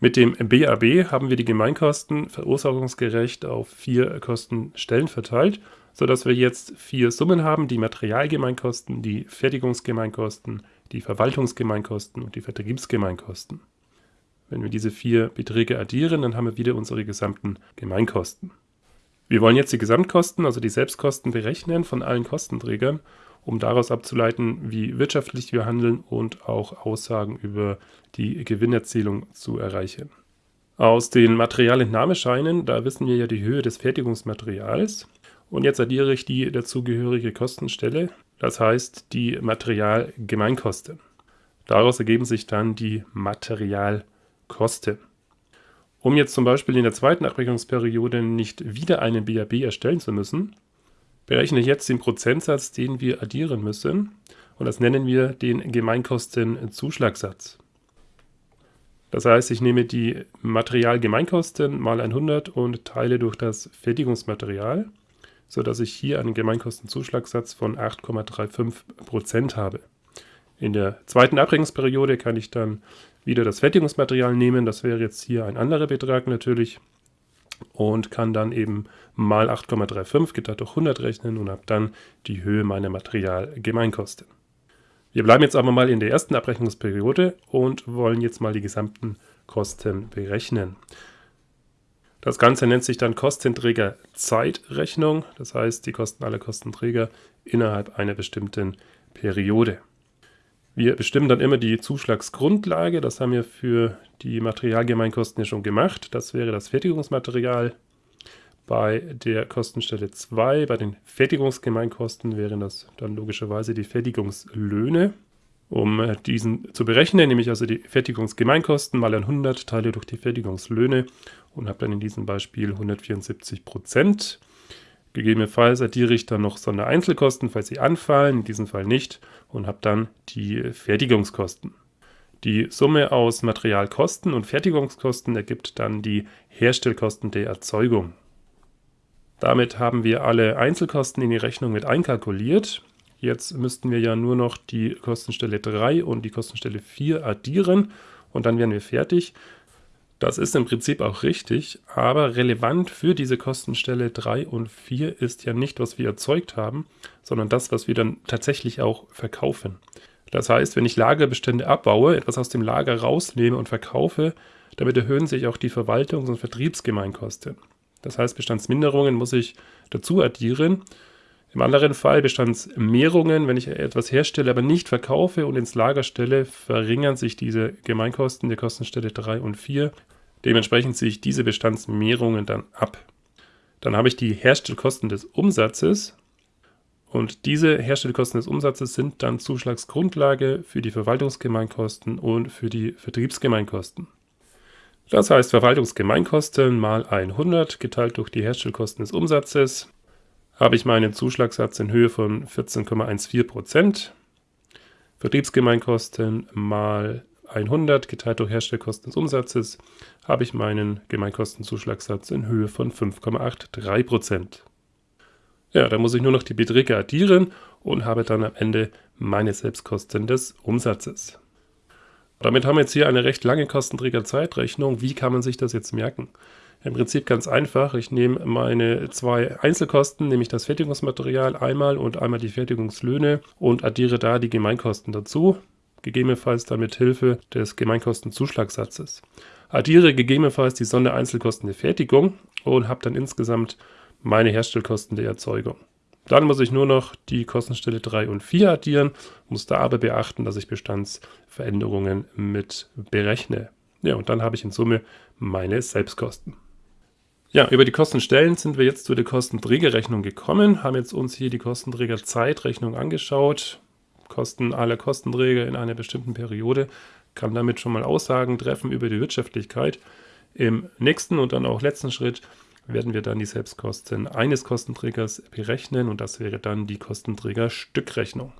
Mit dem BAB haben wir die Gemeinkosten verursachungsgerecht auf vier Kostenstellen verteilt, sodass wir jetzt vier Summen haben, die Materialgemeinkosten, die Fertigungsgemeinkosten, die Verwaltungsgemeinkosten und die Vertriebsgemeinkosten. Wenn wir diese vier Beträge addieren, dann haben wir wieder unsere gesamten Gemeinkosten. Wir wollen jetzt die Gesamtkosten, also die Selbstkosten berechnen von allen Kostenträgern, um daraus abzuleiten, wie wirtschaftlich wir handeln und auch Aussagen über die Gewinnerzielung zu erreichen. Aus den Materialentnahmescheinen, da wissen wir ja die Höhe des Fertigungsmaterials. Und jetzt addiere ich die dazugehörige Kostenstelle, das heißt die Materialgemeinkosten. Daraus ergeben sich dann die Materialkosten. Um jetzt zum Beispiel in der zweiten Abrechnungsperiode nicht wieder einen BAB erstellen zu müssen, berechne jetzt den Prozentsatz, den wir addieren müssen. Und das nennen wir den Gemeinkostenzuschlagssatz. Das heißt, ich nehme die Materialgemeinkosten mal 100 und teile durch das Fertigungsmaterial, sodass ich hier einen Gemeinkostenzuschlagssatz von 8,35% habe. In der zweiten Abrechnungsperiode kann ich dann wieder das Fertigungsmaterial nehmen. Das wäre jetzt hier ein anderer Betrag natürlich. Und kann dann eben mal 8,35 geteilt durch 100 rechnen und habe dann die Höhe meiner Materialgemeinkosten. Wir bleiben jetzt aber mal in der ersten Abrechnungsperiode und wollen jetzt mal die gesamten Kosten berechnen. Das Ganze nennt sich dann Kostenträger-Zeitrechnung, das heißt die Kosten aller Kostenträger innerhalb einer bestimmten Periode. Wir bestimmen dann immer die Zuschlagsgrundlage, das haben wir für die Materialgemeinkosten ja schon gemacht. Das wäre das Fertigungsmaterial. Bei der Kostenstelle 2, bei den Fertigungsgemeinkosten, wären das dann logischerweise die Fertigungslöhne. Um äh, diesen zu berechnen, nehme ich also die Fertigungsgemeinkosten mal 100, teile durch die Fertigungslöhne und habe dann in diesem Beispiel 174 Prozent. Gegebenenfalls addiere ich dann noch Sondereinzelkosten, falls sie anfallen, in diesem Fall nicht, und habe dann die Fertigungskosten. Die Summe aus Materialkosten und Fertigungskosten ergibt dann die Herstellkosten der Erzeugung. Damit haben wir alle Einzelkosten in die Rechnung mit einkalkuliert. Jetzt müssten wir ja nur noch die Kostenstelle 3 und die Kostenstelle 4 addieren und dann wären wir fertig. Das ist im Prinzip auch richtig, aber relevant für diese Kostenstelle 3 und 4 ist ja nicht, was wir erzeugt haben, sondern das, was wir dann tatsächlich auch verkaufen. Das heißt, wenn ich Lagerbestände abbaue, etwas aus dem Lager rausnehme und verkaufe, damit erhöhen sich auch die Verwaltungs- und Vertriebsgemeinkosten. Das heißt, Bestandsminderungen muss ich dazu addieren. Im anderen Fall Bestandsmehrungen, wenn ich etwas herstelle, aber nicht verkaufe und ins Lager stelle, verringern sich diese Gemeinkosten der Kostenstelle 3 und 4. Dementsprechend ziehe ich diese Bestandsmehrungen dann ab. Dann habe ich die Herstellkosten des Umsatzes und diese Herstellkosten des Umsatzes sind dann Zuschlagsgrundlage für die Verwaltungsgemeinkosten und für die Vertriebsgemeinkosten. Das heißt Verwaltungsgemeinkosten mal 100 geteilt durch die Herstellkosten des Umsatzes habe ich meinen Zuschlagssatz in Höhe von 14,14%. Vertriebsgemeinkosten mal 100 geteilt durch Herstellkosten des Umsatzes habe ich meinen Gemeinkostenzuschlagssatz in Höhe von 5,83%. Ja, da muss ich nur noch die Beträge addieren und habe dann am Ende meine Selbstkosten des Umsatzes. Damit haben wir jetzt hier eine recht lange Kostenträger-Zeitrechnung. Wie kann man sich das jetzt merken? Im Prinzip ganz einfach. Ich nehme meine zwei Einzelkosten, nämlich das Fertigungsmaterial einmal und einmal die Fertigungslöhne und addiere da die Gemeinkosten dazu, gegebenenfalls dann mit Hilfe des Gemeinkostenzuschlagsatzes. Addiere gegebenenfalls die Sondereinzelkosten der Fertigung und habe dann insgesamt meine Herstellkosten der Erzeugung. Dann muss ich nur noch die Kostenstelle 3 und 4 addieren, muss da aber beachten, dass ich Bestandsveränderungen mit berechne. Ja, und dann habe ich in Summe meine Selbstkosten. Ja, über die Kostenstellen sind wir jetzt zu der Kostenträgerrechnung gekommen, haben jetzt uns hier die Kostenträgerzeitrechnung angeschaut. Kosten aller Kostenträger in einer bestimmten Periode, kann damit schon mal Aussagen treffen über die Wirtschaftlichkeit. Im nächsten und dann auch letzten Schritt werden wir dann die Selbstkosten eines Kostenträgers berechnen und das wäre dann die Kostenträgerstückrechnung.